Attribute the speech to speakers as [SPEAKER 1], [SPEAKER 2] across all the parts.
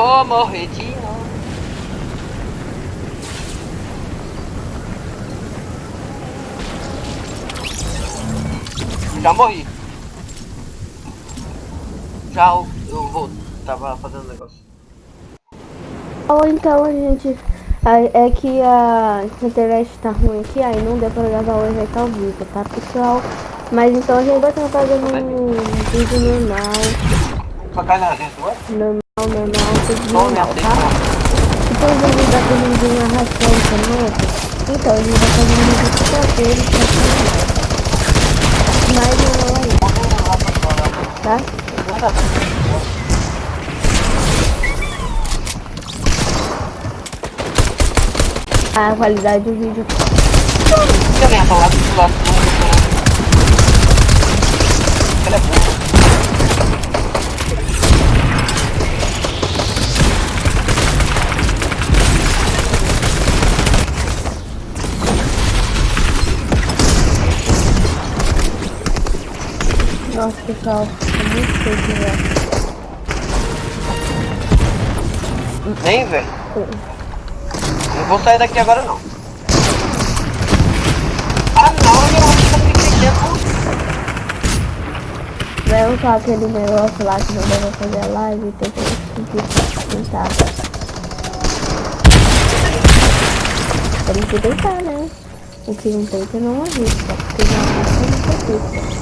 [SPEAKER 1] Vou morrer de novo. Já morri. Já eu, eu vou. Tava fazendo negócio.
[SPEAKER 2] Ou então a gente. É que a internet tá ruim aqui, aí não deu pra gravar o evento ao vivo, tá pessoal? Mas então a gente vai estar fazendo um vídeo normal,
[SPEAKER 1] ué?
[SPEAKER 2] normal, normal,
[SPEAKER 1] Não,
[SPEAKER 2] normal,
[SPEAKER 1] não,
[SPEAKER 2] tá? Depois a gente vai fazer um vídeo narração também. Então a gente vai fazer um vídeo dele pra filmar. Mas não é aí, tá? A qualidade do vídeo
[SPEAKER 1] Você vem falar do lado do Ele é burro.
[SPEAKER 2] Nossa, pessoal, é muito feio, né?
[SPEAKER 1] Nem, velho. Não vou sair daqui agora não. Ah não, eu acho que eu fiquei dentro.
[SPEAKER 2] Vai usar aquele negócio lá que não deve fazer a live e tem que tentar. Tem que tentar, né? O que não tenta não arrisca, porque já arrisca não arrisca.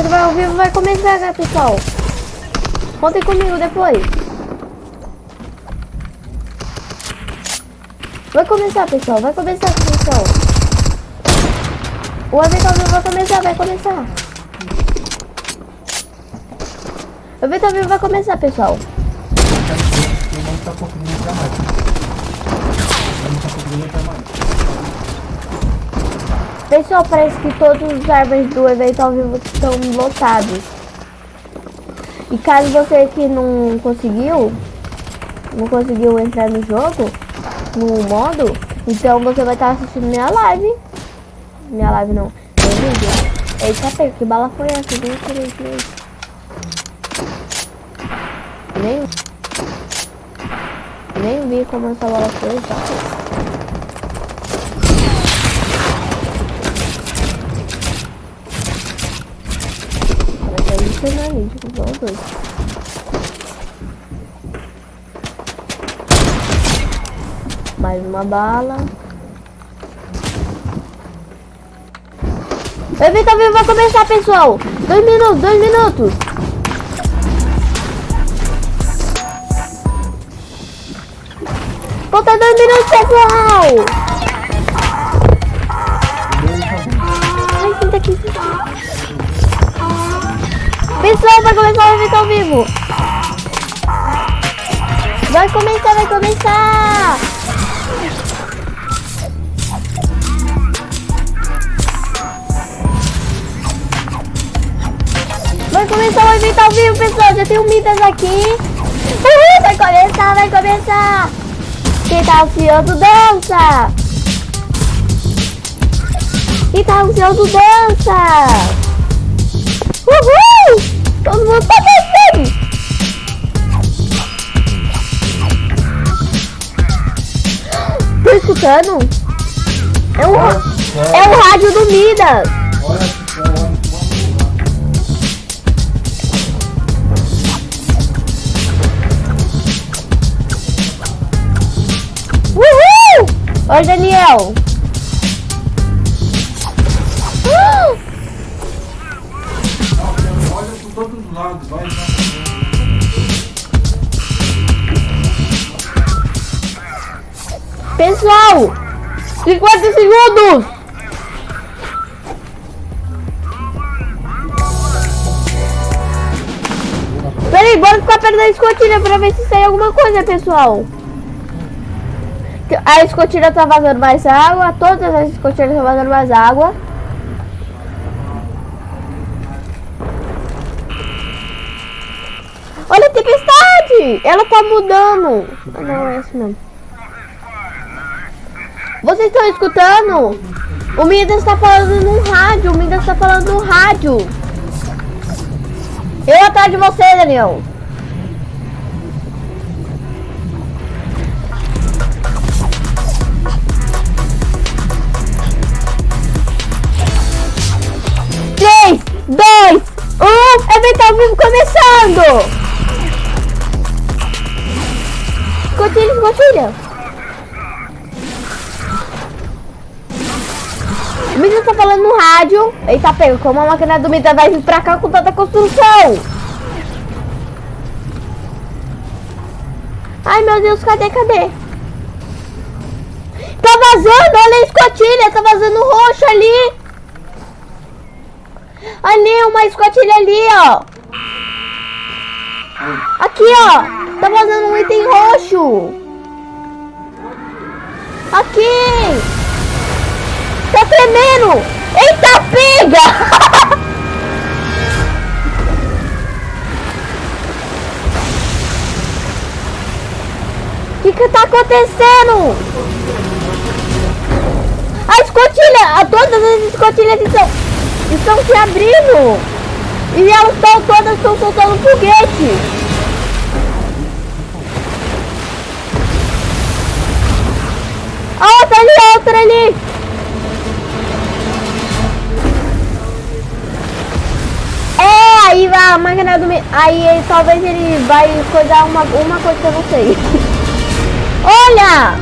[SPEAKER 2] O evento vai ao vivo vai começar, né, pessoal? Contem comigo depois. Vai começar, pessoal. Vai começar, pessoal. O evento ao vivo vai começar, vai começar. O evento ao vivo vai começar, pessoal.
[SPEAKER 3] Eu não conseguindo entrar mais. Eu não conseguindo entrar mais.
[SPEAKER 2] Pessoal, parece que todos os servers do evento ao vivo estão lotados. E caso você que não conseguiu, não conseguiu entrar no jogo, no modo, Então você vai estar assistindo minha live. Minha live não. Meu vídeo. Eita, pega, que bala foi essa? Nem tirei, tirei. Nem... Nem vi como essa bala foi, tá? Os dois. Mais uma bala. O evento vivo vai começar, pessoal. Dois minutos, dois minutos. Falta dois minutos, pessoal. Vai começar o evento ao vivo. Vai começar, vai começar. Vai começar o evento ao vivo, pessoal. Já tem um Midas aqui. Uhul, vai começar, vai começar. Quem tá ansioso, dança. Quem tá ansioso, dança. Uhul! Todo mundo tá dançando. Tô escutando? É o, é o rádio do Midas. Uhul! Oi, Daniel.
[SPEAKER 3] Lados, vai.
[SPEAKER 2] Pessoal, 50 segundos. Peraí, bora ficar perto da escotilha pra ver se sai alguma coisa, pessoal. A escotilha tá vazando mais água, todas as escotilhas estão vazando mais água. Olha a tempestade! Ela tá mudando. Ah, não, é assim mesmo. Vocês estão escutando? O Midas está falando no rádio. O Midas está falando no rádio. Eu atrás de você, Daniel. Três, dois, um. Evento ao vivo começando. Escotilha, escotilha. O Midas tá falando no rádio. Eita, pega, como a máquina do Midas vai vir pra cá com tanta construção. Ai, meu Deus, cadê, cadê? Tá vazando, olha a escotilha, tá vazando roxo ali. Ali, uma escotilha ali, ó. Aqui, ó. Tá vazando um item roxo. Aqui. Tá tremendo! Eita, pega! O que que tá acontecendo? A escotilha, todas as escotilhas estão, estão se abrindo. E elas estão todas estão soltando foguete. A outra ali, a outra ali. É, aí vai a máquina do... Aí talvez ele vai coisar uma, uma coisa que eu não sei. Olha!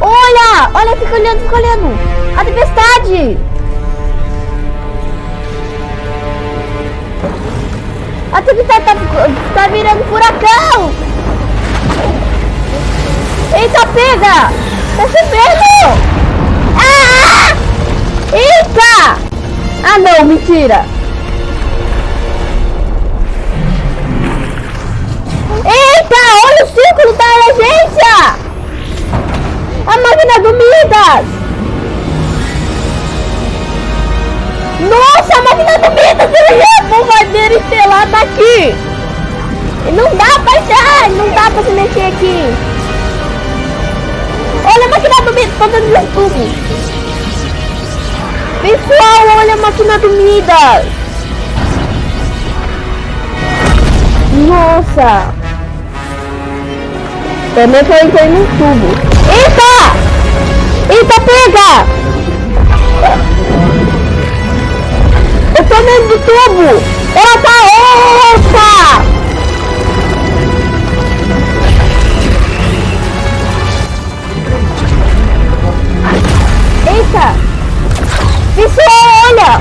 [SPEAKER 2] Olha! Olha, fica olhando, fica olhando! A tempestade! A tempestade tá, tá virando furacão! Eita, pega! Tá chovendo! Ah! Eita! Ah não, mentira! Eita, olha o círculo da emergência! A máquina do Midas! Nossa, a máquina do! Ele é bombardeiro estelar tá aqui! Não dá pra achar! Não dá pra se mexer aqui! fazendo meu tubo. Pessoal, olha a máquina do Midas. Nossa. Também eu entrei no tubo. Eita! Eita, pega! Tô dentro do tubo! Ela tá... Eita! Eita! Pessoal, olha!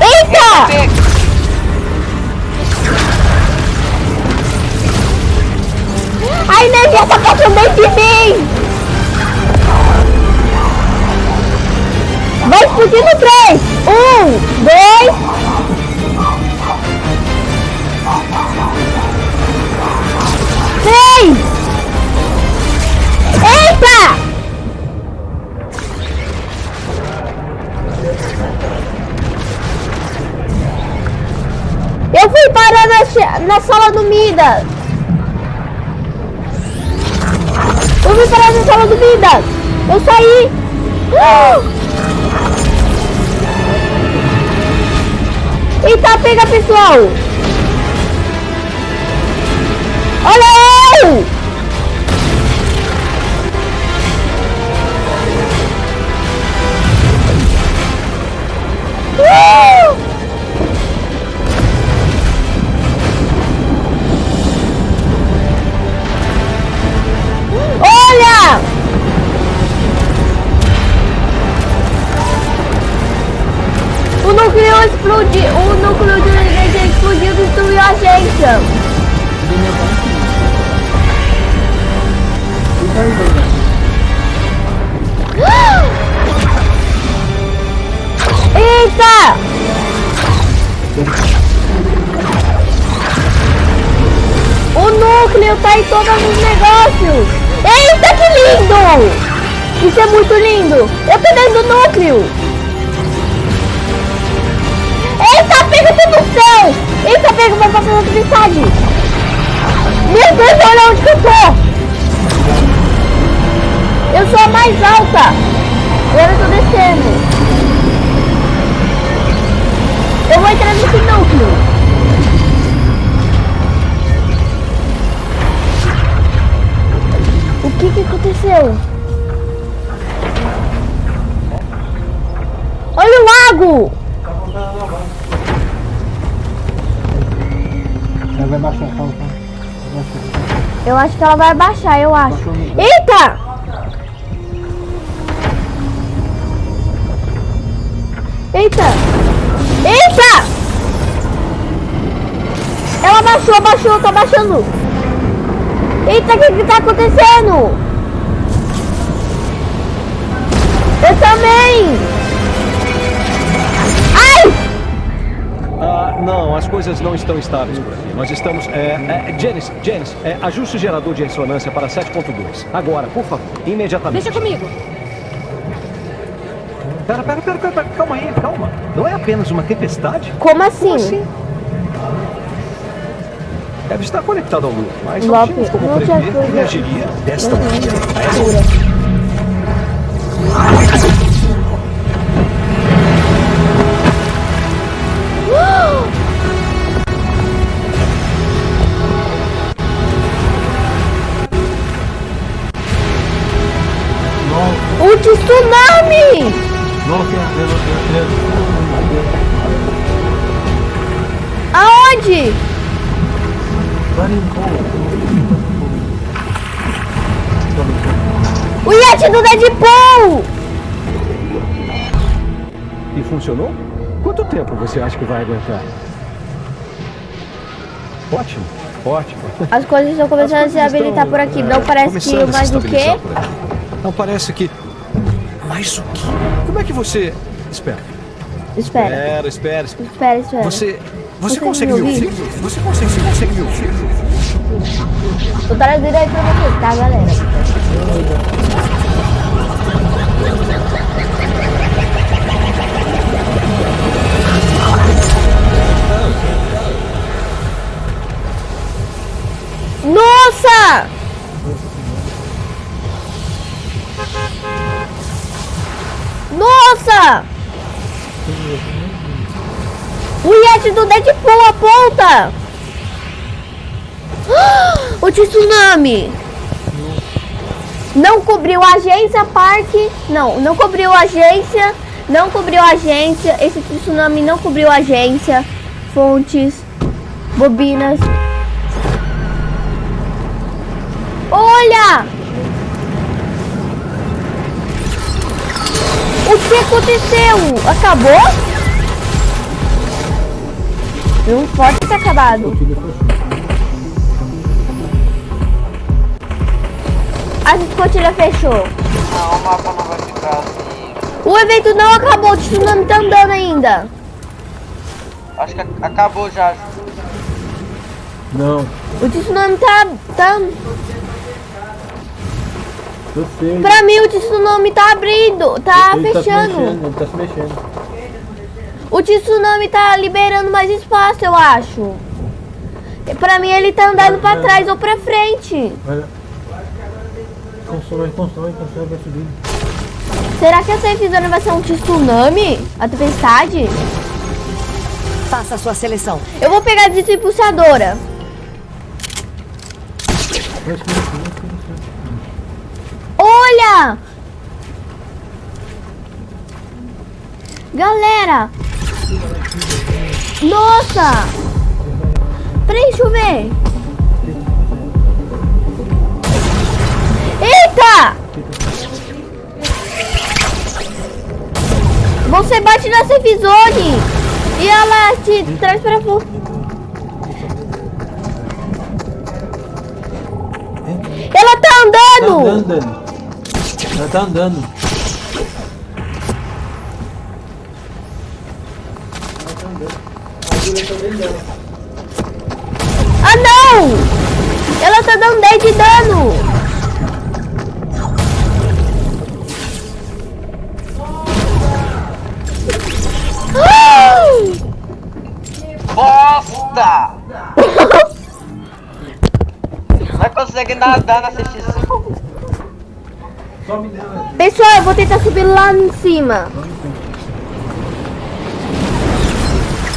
[SPEAKER 2] Eita! A energia tá passando dentro de mim! Vai explodir no 3! Um, dois... Três! Eita! Eu fui parar na, na sala do Midas! Eu fui parar na sala do Midas! Eu saí! Ah! Eita, pega pessoal! Olha núcleo de energia explodiu e destruiu a agência. Eita! O núcleo tá em todos os negócios. Eita, que lindo! Isso é muito lindo. Eu tô dentro do núcleo. Eita, no céu. Eita, pega, vai passar na tempestade. Meu Deus, olha onde que eu tô. Eu sou a mais alta. Agora eu tô descendo. Eu vou entrar nesse núcleo. O que que aconteceu? Olha o lago!
[SPEAKER 3] Ela vai baixar, calma, calma.
[SPEAKER 2] Eu acho que ela vai baixar, eu acho. Eita! Eita! Eita! Ela baixou, baixou, tá baixando. Eita, o que que tá acontecendo? Eu também!
[SPEAKER 4] Coisas não estão estáveis por aqui. Nós estamos. É, é, Janice, Janice, é, ajuste o gerador de ressonância para 7.2. Agora, por favor, imediatamente.
[SPEAKER 5] Deixa comigo.
[SPEAKER 4] Pera, pera, pera, pera, pera, calma aí, calma. Não é apenas uma tempestade?
[SPEAKER 2] Como assim?
[SPEAKER 4] Como assim? Deve estar conectado ao Lua, mas não
[SPEAKER 2] Lope,
[SPEAKER 4] tínhamos como
[SPEAKER 2] não
[SPEAKER 4] prever que reagiria desta maneira.
[SPEAKER 2] Aonde? O Yeti do Deadpool!
[SPEAKER 4] E funcionou? Quanto tempo você acha que vai aguentar? Ótimo, ótimo.
[SPEAKER 2] As coisas estão começando a se
[SPEAKER 4] coisas
[SPEAKER 2] habilitar
[SPEAKER 4] estão,
[SPEAKER 2] por aqui.
[SPEAKER 4] é,
[SPEAKER 2] Não parece que mais o quê?
[SPEAKER 4] estabilizar por aqui. Não parece que. Mas o quê? Como é que você. Espera.
[SPEAKER 2] Espera,
[SPEAKER 4] Espera, espera, espera.
[SPEAKER 2] espera, espera.
[SPEAKER 4] Você. Você
[SPEAKER 2] consegue, me ouvir?
[SPEAKER 4] Você consegue, você consegue me ouvir?
[SPEAKER 2] Tô trazendo aí pra vocês, tá, galera? Nossa! Nossa! O Yeti do Deadpool aponta! O tsunami! Não cobriu a agência, parque. Não, não cobriu a agência. Não cobriu a agência. Esse tsunami não cobriu a agência. Fontes. Bobinas. Olha! O que aconteceu? Acabou? Não pode ter acabado. A escotilha fechou.
[SPEAKER 1] Não, o mapa não vai ficar assim.
[SPEAKER 2] O evento não acabou, o tsunami tá andando ainda.
[SPEAKER 1] Acho que ac- acabou já.
[SPEAKER 3] Não,
[SPEAKER 2] O tsunami tá, tá.
[SPEAKER 3] eu sei.
[SPEAKER 2] Pra mim o tsunami tá abrindo, tá
[SPEAKER 3] ele tá se
[SPEAKER 2] fechando.
[SPEAKER 3] mexendo, ele tá se mexendo.
[SPEAKER 2] O tsunami tá liberando mais espaço, eu acho. Pra mim ele tá andando pra trás ou pra frente.
[SPEAKER 3] Olha. Constrói, constrói, constrói, vai subir.
[SPEAKER 2] Será que essa episódio vai ser um tsunami? A tempestade?
[SPEAKER 5] Faça a sua seleção.
[SPEAKER 2] Eu vou pegar a desimpulsadora. Olha! Galera! Nossa! Peraí, deixa eu ver. Eita! Você bate na safe zone e ela te traz pra fora. Ela tá
[SPEAKER 3] Tá
[SPEAKER 2] andando!
[SPEAKER 3] andando. Ela tá andando.
[SPEAKER 2] Ela tá dando 10 de dano!
[SPEAKER 1] Bosta! Não consegue nadar.
[SPEAKER 3] Sobe nela.
[SPEAKER 2] Pessoal, eu vou tentar subir lá em cima.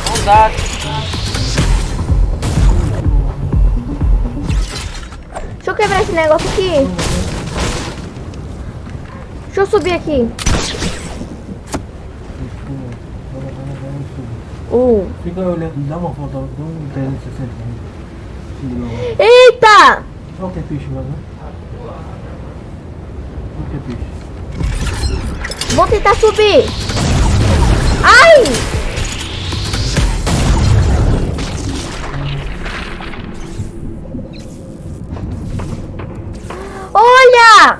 [SPEAKER 1] Não dá.
[SPEAKER 2] Quebrar esse negócio aqui. Deixa eu subir aqui. Um.
[SPEAKER 3] Fica olhando, dá uma volta, dá um 360. Segura lá.
[SPEAKER 2] Eita!
[SPEAKER 3] Olha o que é peixe, mas né? O que é peixe?
[SPEAKER 2] Vou tentar subir. Ai! Olha!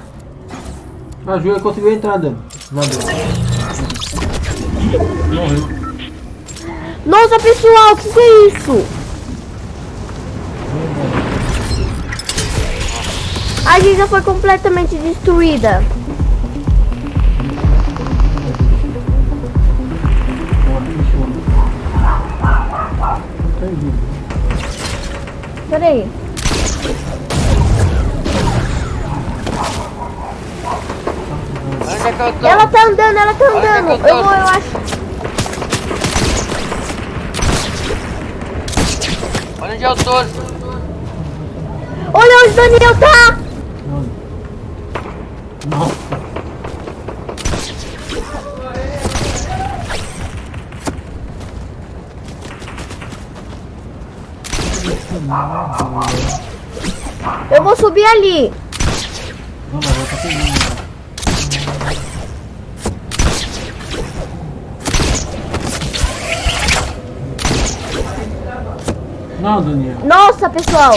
[SPEAKER 3] A Júlia conseguiu entrar dentro. Nadou. Morreu.
[SPEAKER 2] Nossa, pessoal, o que, que é isso? A gente já foi completamente destruída. Peraí.
[SPEAKER 1] Onde é que eu tô?
[SPEAKER 2] Ela tá andando, ela tá andando.
[SPEAKER 1] eu tô.
[SPEAKER 2] Eu vou, eu acho.
[SPEAKER 1] Olha onde eu tô.
[SPEAKER 2] Olha onde o Daniel tá!
[SPEAKER 3] Não.
[SPEAKER 2] Eu vou subir ali.
[SPEAKER 3] Não, Daniel.
[SPEAKER 2] Nossa, pessoal.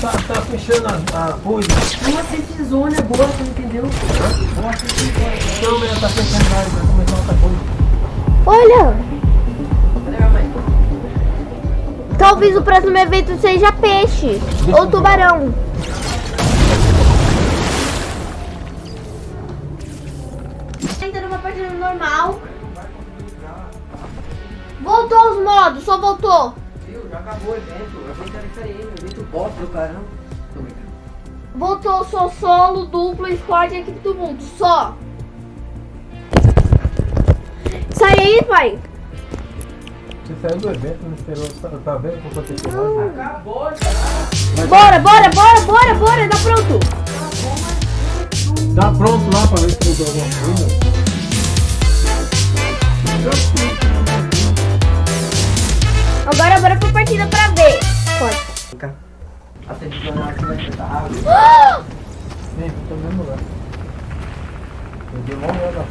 [SPEAKER 3] Tá, tá fechando a, a coisa.
[SPEAKER 5] Uma safe zone agora, você entendeu?
[SPEAKER 3] A câmera tá fechando mais, vai começar outra coisa.
[SPEAKER 2] Olha. Talvez o próximo evento seja peixe ou tubarão. Entra numa partida normal. Voltou os modos, só voltou.
[SPEAKER 6] Viu? Já acabou o evento. O evento era diferente. O evento bosta do caramba. Tô brincando.
[SPEAKER 2] Voltou só solo, duplo, squad e equipe do mundo. Só. Sai aí, pai.
[SPEAKER 3] Você saiu do evento, não esperou, tá, tá vendo como você chegou?
[SPEAKER 2] Bora, bora, bora, bora, bora. Tá pronto.
[SPEAKER 3] Tá pronto lá pra ver se mudou alguma coisa?
[SPEAKER 2] Agora bora pra partida pra ver. Pode.
[SPEAKER 1] A televisão aqui vai estar água.
[SPEAKER 3] Tô no mesmo lugar. Eu dei uma olhada.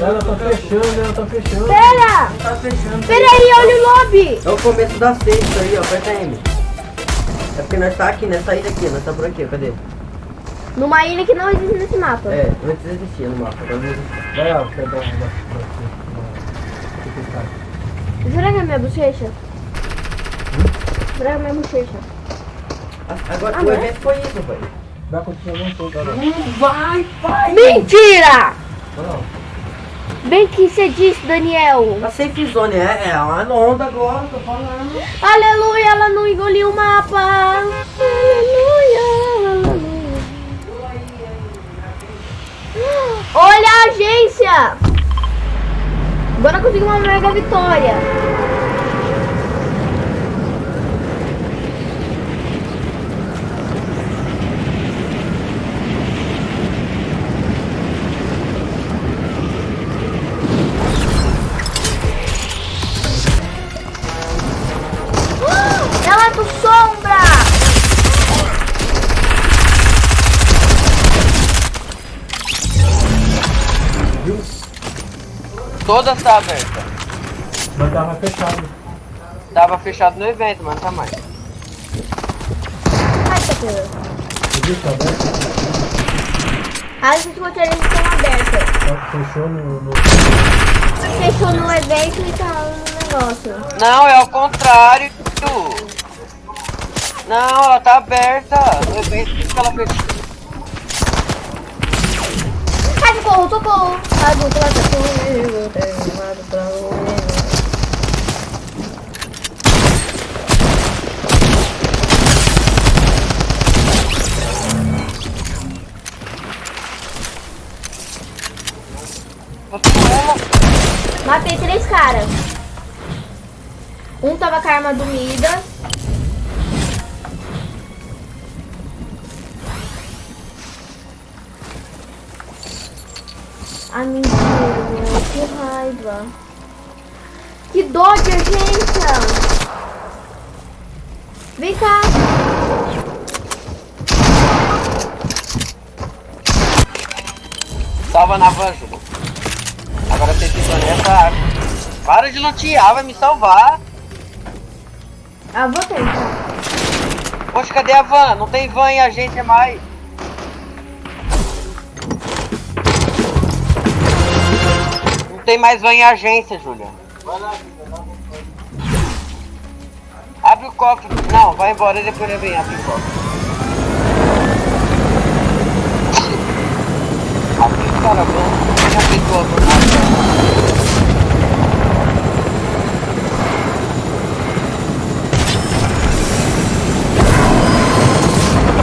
[SPEAKER 3] Ela tá fechando, ela tá fechando.
[SPEAKER 2] Pera!
[SPEAKER 1] Tá fechando.
[SPEAKER 2] Pera aí, olha o lobby.
[SPEAKER 1] É o começo da sexta aí, ó. Aperta M. É porque nós tá aqui nessa ilha aqui, nós tá por aqui. Cadê?
[SPEAKER 2] Numa ilha que não existe nesse mapa.
[SPEAKER 1] É, antes existia no mapa, agora não existe.
[SPEAKER 3] Vai lá, perdão.
[SPEAKER 2] Será que é minha bochecha? É minha bochecha?
[SPEAKER 1] Agora,
[SPEAKER 2] Ah,
[SPEAKER 1] o
[SPEAKER 2] não é?
[SPEAKER 1] evento foi isso, pai.
[SPEAKER 3] Dá continuação toda hora.
[SPEAKER 1] Vai, pai!
[SPEAKER 2] Mentira!
[SPEAKER 3] Não,
[SPEAKER 2] Bem que você disse, Daniel.
[SPEAKER 1] A safe zone é, é uma onda agora, tô falando.
[SPEAKER 2] Aleluia, ela não engoliu o mapa. Aleluia, aleluia. Olha a agência. Agora consegui uma mega vitória.
[SPEAKER 1] Todas tá aberta.
[SPEAKER 3] mas tava fechado.
[SPEAKER 1] Tava fechado no evento, mas não tá mais.
[SPEAKER 2] Ai,
[SPEAKER 3] viu que tá aberto?
[SPEAKER 2] As escoteiras estão abertas.
[SPEAKER 3] Tá- Fechou no. no...
[SPEAKER 2] Fechou no evento e tá no negócio.
[SPEAKER 1] Não, é ao contrário. Não, ela tá aberta. No evento que ela fechou.
[SPEAKER 2] Ai, socorro, socorro. Ai, vou lá comigo, tem lado pra comigo. Matei três caras. Um tava com a arma do Mida. Ah, mentira. Que raiva. Que dó de urgência. Vem cá.
[SPEAKER 1] Salva na van. Agora você fica nessa água. Para de lutear, vai me salvar.
[SPEAKER 2] Ah, vou tentar.
[SPEAKER 1] Poxa, cadê a van? Não tem van em agência mais. Tem mais van em agência, Júlia. Abre o cofre. Não, vai embora e depois eu venho abrir o cofre. Abre o cara, van. Já pegou a.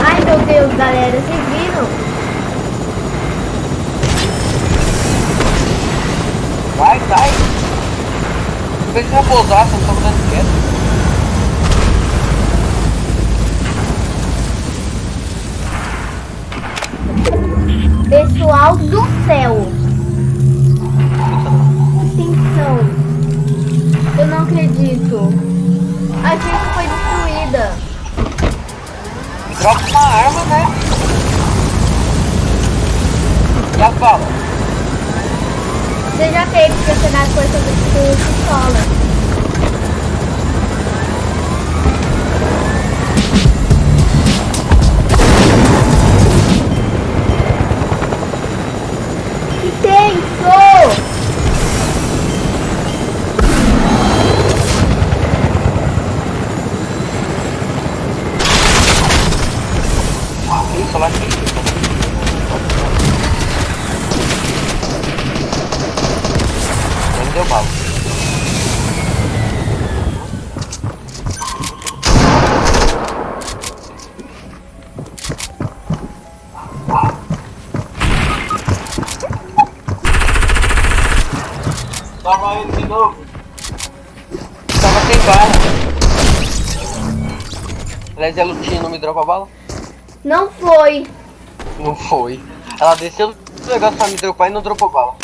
[SPEAKER 2] Ai, meu Deus, galera. Vocês viram?
[SPEAKER 1] Vai, sai. Se vai pousar, você não tá dando quieto.
[SPEAKER 2] Pessoal do céu. Atenção. Eu não acredito. A gente foi destruída.
[SPEAKER 1] Dropa uma arma, né? Já fala.
[SPEAKER 2] Você já teve pra pegar coisa com pistola. Que tenso!
[SPEAKER 1] Aliás, a Lutinha não me dropa bala?
[SPEAKER 2] Não foi.
[SPEAKER 1] Não foi. Ela desceu do negócio pra me dropar e não dropou bala.